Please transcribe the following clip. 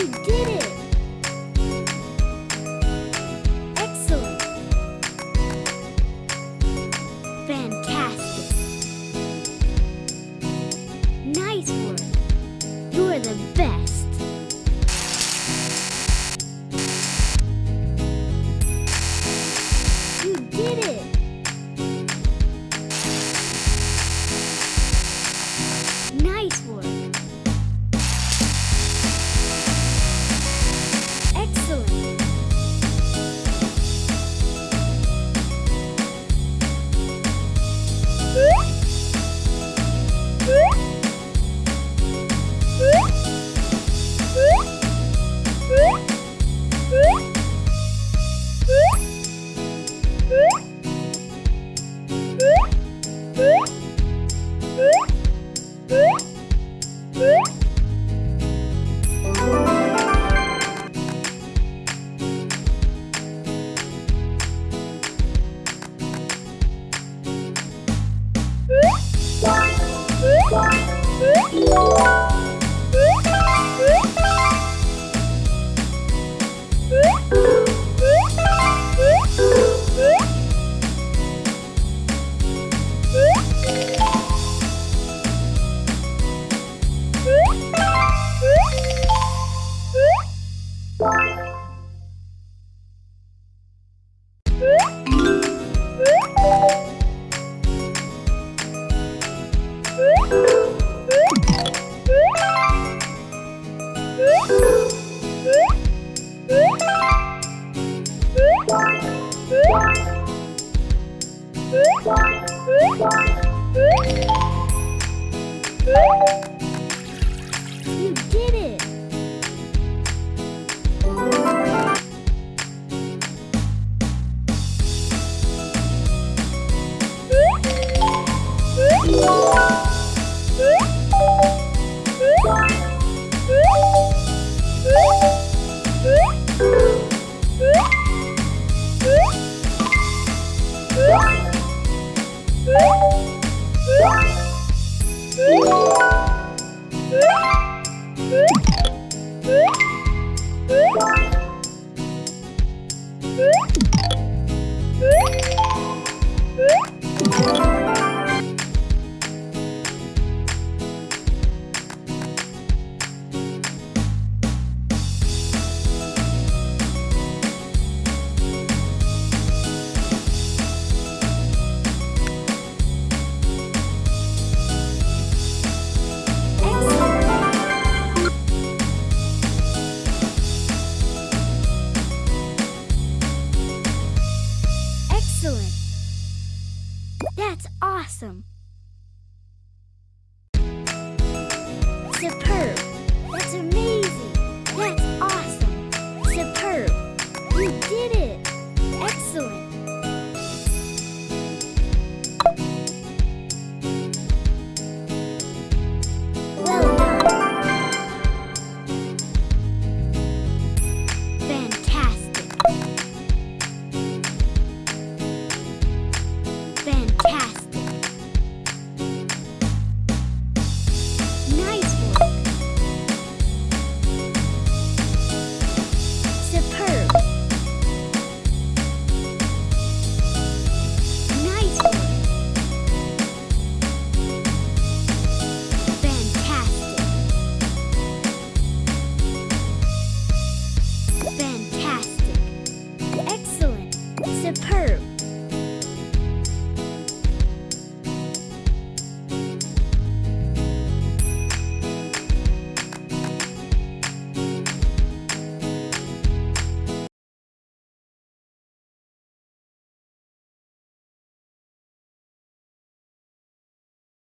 You did it! Excellent! Fantastic! Nice work! You're the best! Woo! That's awesome. Superb. That's amazing.